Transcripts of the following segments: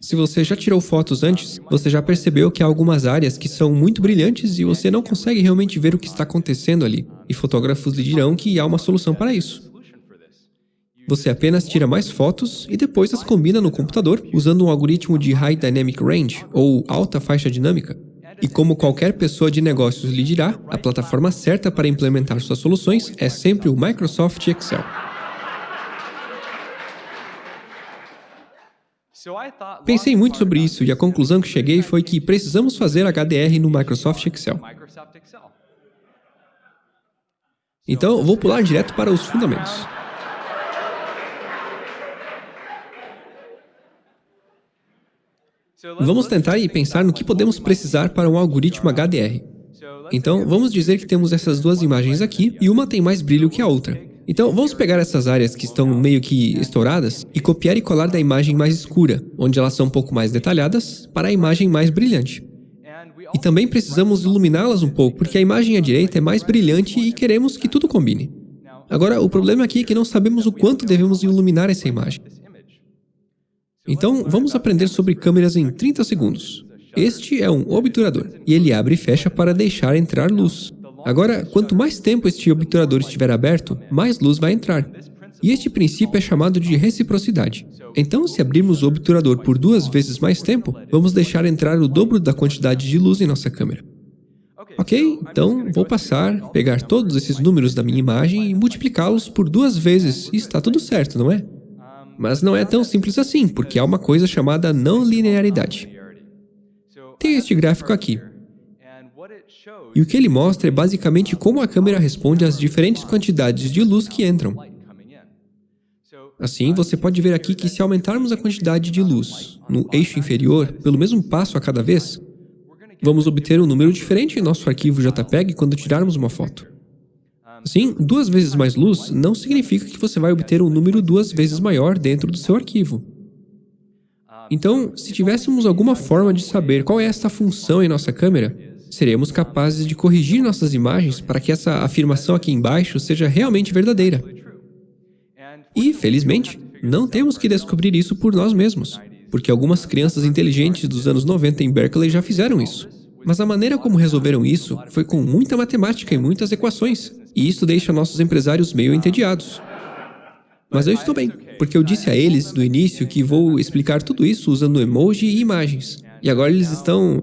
Se você já tirou fotos antes, você já percebeu que há algumas áreas que são muito brilhantes e você não consegue realmente ver o que está acontecendo ali. E fotógrafos lhe dirão que há uma solução para isso. Você apenas tira mais fotos e depois as combina no computador usando um algoritmo de High Dynamic Range, ou alta faixa dinâmica. E como qualquer pessoa de negócios lhe dirá, a plataforma certa para implementar suas soluções é sempre o Microsoft Excel. Pensei muito sobre isso e a conclusão que cheguei foi que precisamos fazer HDR no Microsoft Excel. Então, vou pular direto para os fundamentos. Vamos tentar e pensar no que podemos precisar para um algoritmo HDR. Então, vamos dizer que temos essas duas imagens aqui e uma tem mais brilho que a outra. Então, vamos pegar essas áreas que estão meio que estouradas e copiar e colar da imagem mais escura, onde elas são um pouco mais detalhadas, para a imagem mais brilhante. E também precisamos iluminá-las um pouco, porque a imagem à direita é mais brilhante e queremos que tudo combine. Agora, o problema aqui é que não sabemos o quanto devemos iluminar essa imagem. Então, vamos aprender sobre câmeras em 30 segundos. Este é um obturador, e ele abre e fecha para deixar entrar luz. Agora, quanto mais tempo este obturador estiver aberto, mais luz vai entrar. E este princípio é chamado de reciprocidade. Então, se abrirmos o obturador por duas vezes mais tempo, vamos deixar entrar o dobro da quantidade de luz em nossa câmera. Ok, então vou passar, pegar todos esses números da minha imagem e multiplicá-los por duas vezes e está tudo certo, não é? Mas não é tão simples assim, porque há uma coisa chamada não linearidade. Tem este gráfico aqui. E o que ele mostra é basicamente como a câmera responde às diferentes quantidades de luz que entram. Assim, você pode ver aqui que se aumentarmos a quantidade de luz no eixo inferior pelo mesmo passo a cada vez, vamos obter um número diferente em nosso arquivo JPEG quando tirarmos uma foto. Assim, duas vezes mais luz não significa que você vai obter um número duas vezes maior dentro do seu arquivo. Então, se tivéssemos alguma forma de saber qual é esta função em nossa câmera, seremos capazes de corrigir nossas imagens para que essa afirmação aqui embaixo seja realmente verdadeira. E, felizmente, não temos que descobrir isso por nós mesmos, porque algumas crianças inteligentes dos anos 90 em Berkeley já fizeram isso. Mas a maneira como resolveram isso foi com muita matemática e muitas equações, e isso deixa nossos empresários meio entediados. Mas eu estou bem, porque eu disse a eles no início que vou explicar tudo isso usando emoji e imagens. E agora eles estão...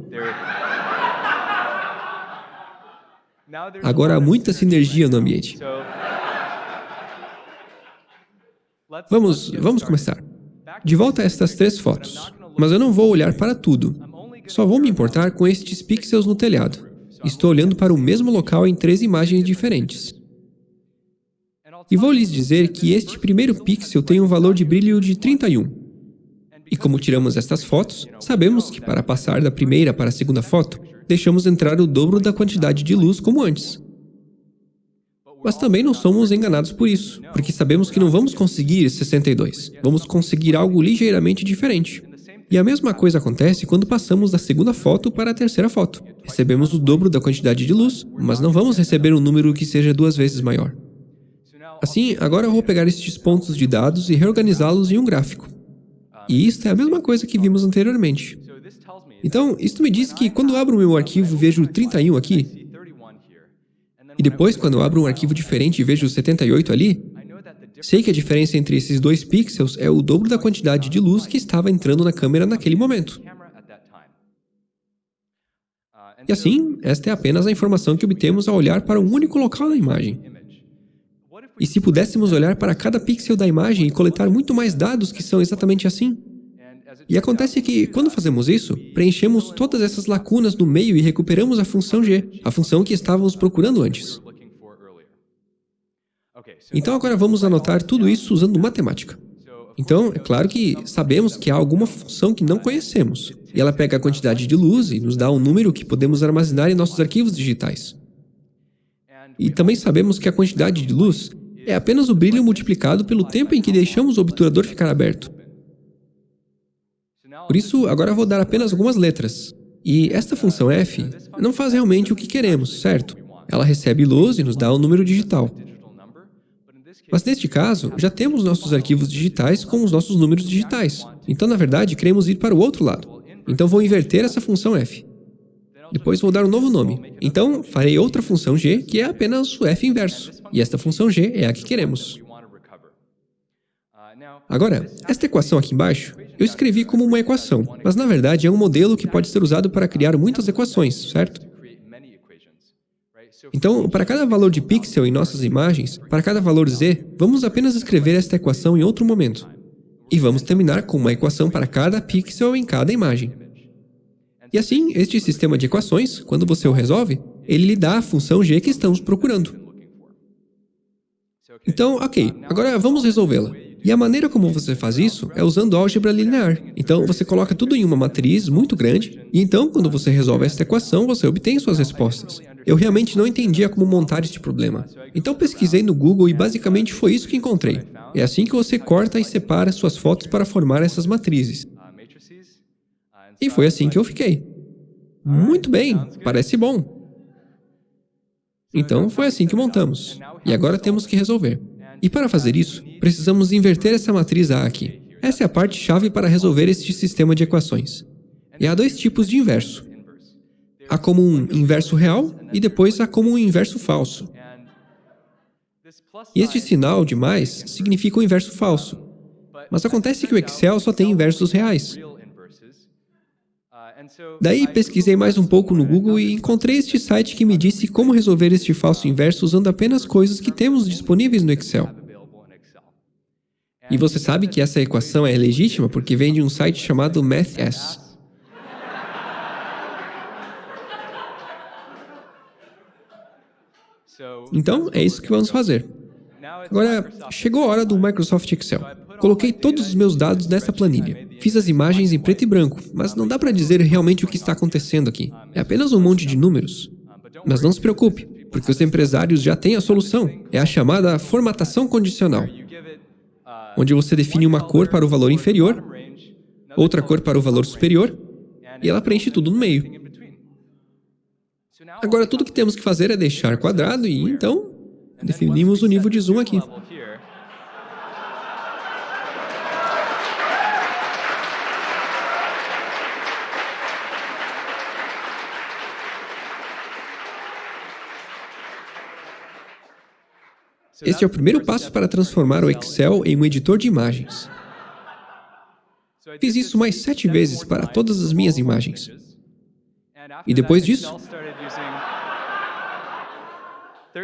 Agora há muita sinergia no ambiente. Vamos, vamos começar. De volta a estas três fotos. Mas eu não vou olhar para tudo. Só vou me importar com estes pixels no telhado. Estou olhando para o mesmo local em três imagens diferentes. E vou lhes dizer que este primeiro pixel tem um valor de brilho de 31. E como tiramos estas fotos, sabemos que para passar da primeira para a segunda foto, deixamos entrar o dobro da quantidade de luz como antes. Mas também não somos enganados por isso, porque sabemos que não vamos conseguir 62, vamos conseguir algo ligeiramente diferente. E a mesma coisa acontece quando passamos da segunda foto para a terceira foto. Recebemos o dobro da quantidade de luz, mas não vamos receber um número que seja duas vezes maior. Assim, agora eu vou pegar estes pontos de dados e reorganizá-los em um gráfico. E isto é a mesma coisa que vimos anteriormente. Então, isto me diz que quando abro o meu arquivo e vejo 31 aqui, e depois quando abro um arquivo diferente e vejo 78 ali, sei que a diferença entre esses dois pixels é o dobro da quantidade de luz que estava entrando na câmera naquele momento. E assim, esta é apenas a informação que obtemos ao olhar para um único local da imagem. E se pudéssemos olhar para cada pixel da imagem e coletar muito mais dados que são exatamente assim? E acontece que, quando fazemos isso, preenchemos todas essas lacunas no meio e recuperamos a função g, a função que estávamos procurando antes. Então agora vamos anotar tudo isso usando matemática. Então, é claro que sabemos que há alguma função que não conhecemos, e ela pega a quantidade de luz e nos dá um número que podemos armazenar em nossos arquivos digitais. E também sabemos que a quantidade de luz é apenas o brilho multiplicado pelo tempo em que deixamos o obturador ficar aberto. Por isso, agora vou dar apenas algumas letras. E esta função f não faz realmente o que queremos, certo? Ela recebe luz e nos dá um número digital. Mas neste caso, já temos nossos arquivos digitais com os nossos números digitais. Então, na verdade, queremos ir para o outro lado. Então, vou inverter essa função f. Depois vou dar um novo nome. Então, farei outra função g, que é apenas o f inverso. E esta função g é a que queremos. Agora, esta equação aqui embaixo, eu escrevi como uma equação, mas na verdade é um modelo que pode ser usado para criar muitas equações, certo? Então, para cada valor de pixel em nossas imagens, para cada valor z, vamos apenas escrever esta equação em outro momento. E vamos terminar com uma equação para cada pixel em cada imagem. E assim, este sistema de equações, quando você o resolve, ele lhe dá a função g que estamos procurando. Então, ok, agora vamos resolvê-la. E a maneira como você faz isso é usando álgebra linear. Então, você coloca tudo em uma matriz muito grande, e então, quando você resolve esta equação, você obtém suas respostas. Eu realmente não entendia como montar este problema. Então, pesquisei no Google e basicamente foi isso que encontrei. É assim que você corta e separa suas fotos para formar essas matrizes. E foi assim que eu fiquei. Muito bem, parece bom. Então, foi assim que montamos. E agora temos que resolver. E para fazer isso, precisamos inverter essa matriz A aqui. Essa é a parte-chave para resolver este sistema de equações. E há dois tipos de inverso. Há como um inverso real e depois há como um inverso falso. E este sinal de mais significa o inverso falso. Mas acontece que o Excel só tem inversos reais. Daí pesquisei mais um pouco no Google e encontrei este site que me disse como resolver este falso inverso usando apenas coisas que temos disponíveis no Excel. E você sabe que essa equação é legítima porque vem de um site chamado MathS. Então, é isso que vamos fazer. Agora, chegou a hora do Microsoft Excel. Coloquei todos os meus dados nessa planilha. Fiz as imagens em preto e branco, mas não dá para dizer realmente o que está acontecendo aqui. É apenas um monte de números. Mas não se preocupe, porque os empresários já têm a solução. É a chamada formatação condicional, onde você define uma cor para o valor inferior, outra cor para o valor superior, e ela preenche tudo no meio. Agora, tudo que temos que fazer é deixar quadrado e, então, definimos o nível de zoom aqui. Este é o primeiro passo para transformar o Excel em um editor de imagens. Fiz isso mais sete vezes para todas as minhas imagens. E depois disso,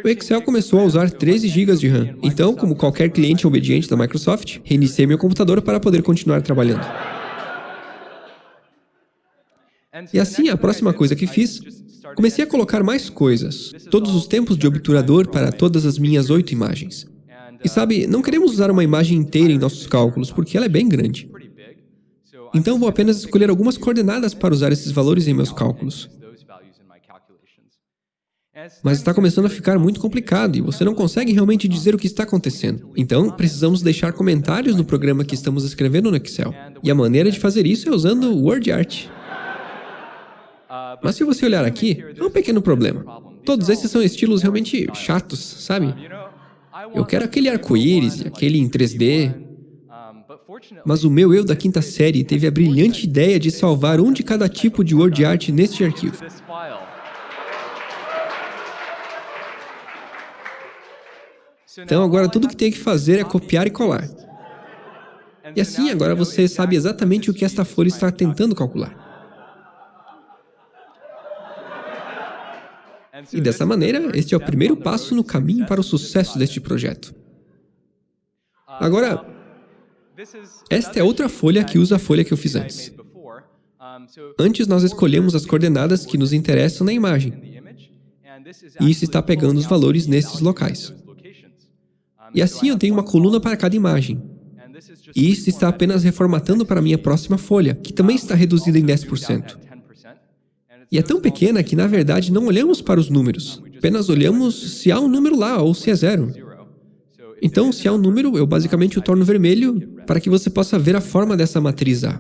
o Excel começou a usar 13 GB de RAM. Então, como qualquer cliente obediente da Microsoft, reiniciei meu computador para poder continuar trabalhando. E assim, a próxima coisa que fiz Comecei a colocar mais coisas, todos os tempos de obturador para todas as minhas oito imagens. E sabe, não queremos usar uma imagem inteira em nossos cálculos, porque ela é bem grande. Então vou apenas escolher algumas coordenadas para usar esses valores em meus cálculos. Mas está começando a ficar muito complicado e você não consegue realmente dizer o que está acontecendo. Então, precisamos deixar comentários no programa que estamos escrevendo no Excel. E a maneira de fazer isso é usando o WordArt. Mas se você olhar aqui, é um pequeno problema. Todos esses são estilos realmente chatos, sabe? Eu quero aquele arco-íris aquele em 3D. Mas o meu eu da quinta série teve a brilhante ideia de salvar um de cada tipo de word art neste arquivo. Então agora tudo que tem que fazer é copiar e colar. E assim agora você sabe exatamente o que esta folha está tentando calcular. E dessa maneira, este é o primeiro passo no caminho para o sucesso deste projeto. Agora, esta é outra folha que usa a folha que eu fiz antes. Antes nós escolhemos as coordenadas que nos interessam na imagem. E isso está pegando os valores nesses locais. E assim eu tenho uma coluna para cada imagem. E isso está apenas reformatando para a minha próxima folha, que também está reduzida em 10%. E é tão pequena que, na verdade, não olhamos para os números. Apenas olhamos se há um número lá ou se é zero. Então, se há um número, eu basicamente o torno vermelho para que você possa ver a forma dessa matriz A.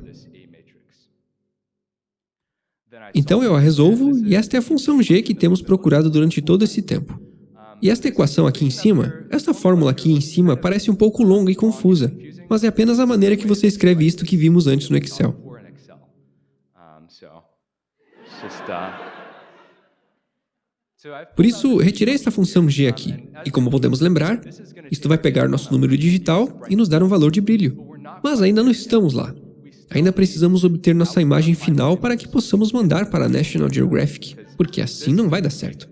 Então eu a resolvo e esta é a função g que temos procurado durante todo esse tempo. E esta equação aqui em cima, esta fórmula aqui em cima parece um pouco longa e confusa, mas é apenas a maneira que você escreve isto que vimos antes no Excel. Por isso, retirei esta função g aqui, e como podemos lembrar, isto vai pegar nosso número digital e nos dar um valor de brilho. Mas ainda não estamos lá. Ainda precisamos obter nossa imagem final para que possamos mandar para a National Geographic, porque assim não vai dar certo.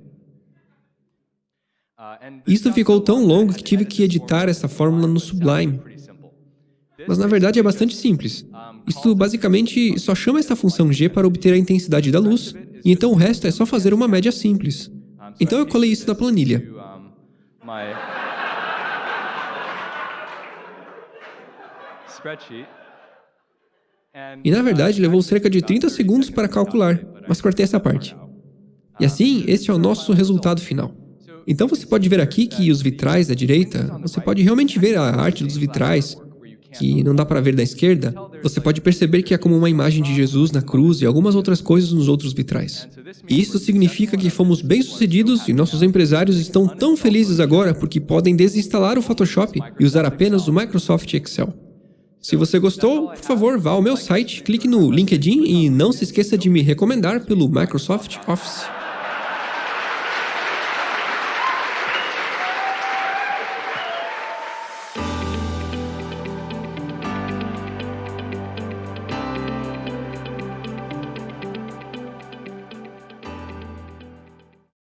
Isso ficou tão longo que tive que editar essa fórmula no Sublime. Mas na verdade é bastante simples. Isto basicamente só chama esta função g para obter a intensidade da luz, e então o resto é só fazer uma média simples. Então eu colei isso na planilha. E na verdade levou cerca de 30 segundos para calcular, mas cortei essa parte. E assim, este é o nosso resultado final. Então você pode ver aqui que os vitrais da direita, você pode realmente ver a arte dos vitrais, que não dá para ver da esquerda, você pode perceber que é como uma imagem de Jesus na cruz e algumas outras coisas nos outros vitrais. E isso significa que fomos bem-sucedidos e nossos empresários estão tão felizes agora porque podem desinstalar o Photoshop e usar apenas o Microsoft Excel. Se você gostou, por favor, vá ao meu site, clique no LinkedIn e não se esqueça de me recomendar pelo Microsoft Office.